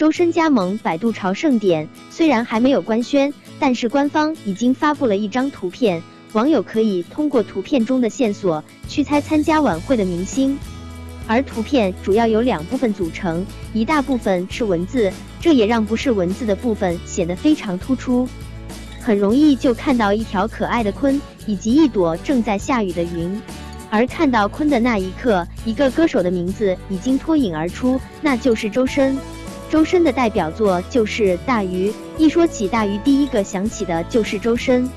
周深加盟百度朝圣点，虽然还没有官宣，但是官方已经发布了一张图片，网友可以通过图片中的线索去猜参加晚会的明星。而图片主要由两部分组成，一大部分是文字，这也让不是文字的部分显得非常突出。很容易就看到一条可爱的鲲，以及一朵正在下雨的云。而看到鲲的那一刻，一个歌手的名字已经脱颖而出，那就是周深。周深的代表作就是《大鱼》，一说起大鱼，第一个想起的就是周深。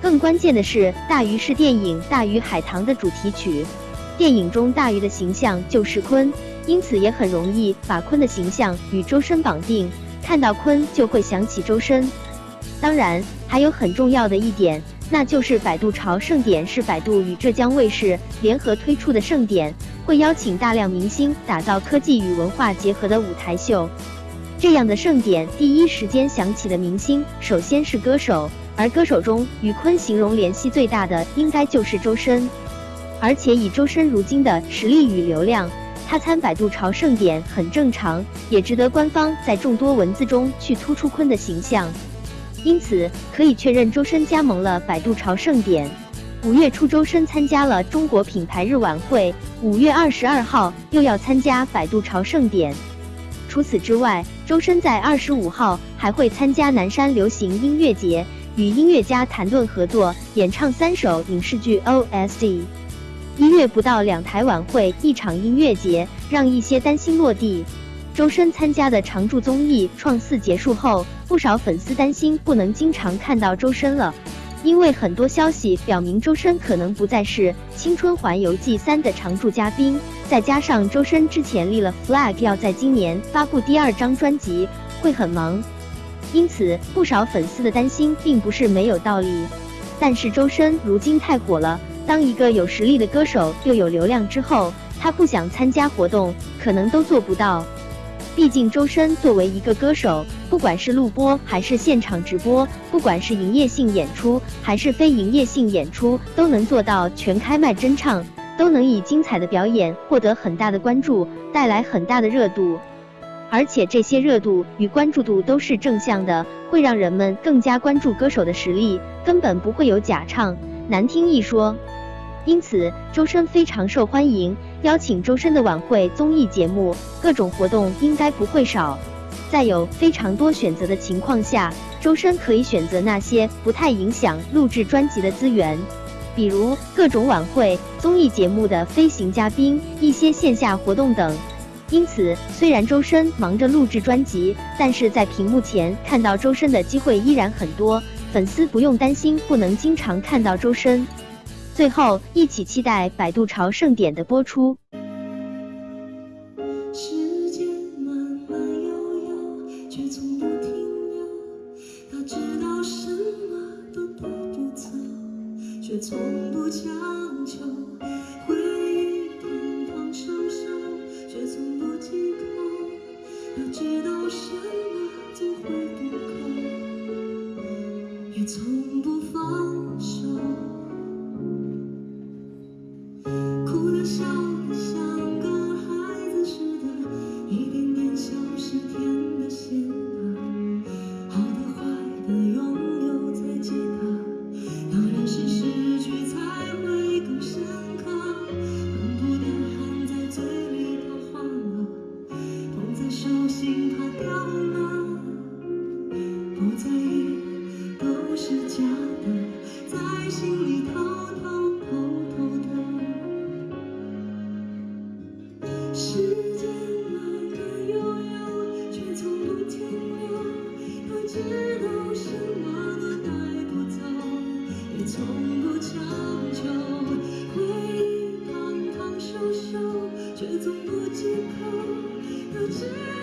更关键的是，《大鱼》是电影《大鱼海棠》的主题曲，电影中大鱼的形象就是鲲，因此也很容易把鲲的形象与周深绑定，看到鲲就会想起周深。当然，还有很重要的一点，那就是百度潮盛典是百度与浙江卫视联合推出的盛典，会邀请大量明星，打造科技与文化结合的舞台秀。这样的盛典，第一时间想起的明星，首先是歌手，而歌手中与坤形容联系最大的，应该就是周深。而且以周深如今的实力与流量，他参百度朝盛典很正常，也值得官方在众多文字中去突出坤的形象。因此，可以确认周深加盟了百度朝盛典。五月初，周深参加了中国品牌日晚会，五月二十二号又要参加百度朝盛典。除此之外，周深在二十五号还会参加南山流行音乐节，与音乐家谭盾合作演唱三首影视剧 OST。一月不到，两台晚会，一场音乐节，让一些担心落地。周深参加的常驻综艺《创四》结束后，不少粉丝担心不能经常看到周深了。因为很多消息表明，周深可能不再是《青春环游记三》的常驻嘉宾，再加上周深之前立了 flag 要在今年发布第二张专辑，会很忙，因此不少粉丝的担心并不是没有道理。但是周深如今太火了，当一个有实力的歌手又有流量之后，他不想参加活动，可能都做不到。毕竟周深作为一个歌手，不管是录播还是现场直播，不管是营业性演出还是非营业性演出，都能做到全开麦真唱，都能以精彩的表演获得很大的关注，带来很大的热度。而且这些热度与关注度都是正向的，会让人们更加关注歌手的实力，根本不会有假唱、难听一说。因此，周深非常受欢迎。邀请周深的晚会综艺节目，各种活动应该不会少。在有非常多选择的情况下，周深可以选择那些不太影响录制专辑的资源，比如各种晚会、综艺节目的飞行嘉宾、一些线下活动等。因此，虽然周深忙着录制专辑，但是在屏幕前看到周深的机会依然很多，粉丝不用担心不能经常看到周深。最后，一起期待百度潮盛典的播出。却从不强求。回忆碰碰收收，却从不忌口。要知道什么总会不够，心怕掉了，不在意都是假的，在心里偷偷偷偷的。时间慢慢悠悠，却从不停留。要知道什么都带不走，也从不强求。回忆胖胖瘦瘦，却从不忌口。要知。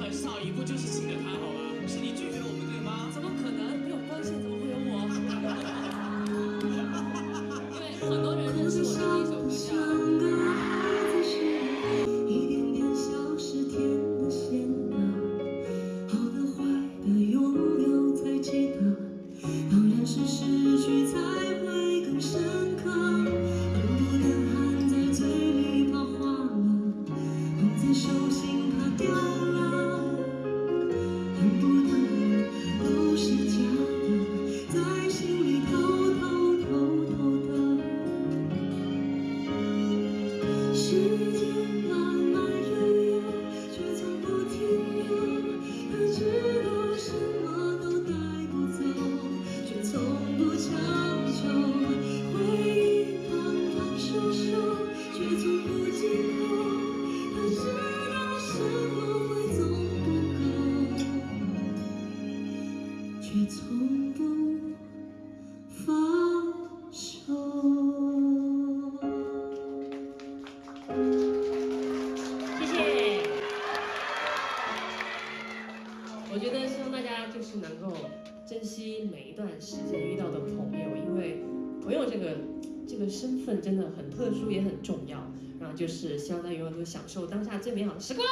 很少一部就是新的。太后是你拒绝我们对吗？怎么可能没有关系？怎么会有我？因为很多人认识我的第一首歌叫。是能够珍惜每一段时间遇到的朋友，因为朋友这个这个身份真的很特殊，也很重要。然后就是希望大家永远都享受当下最美好的时光。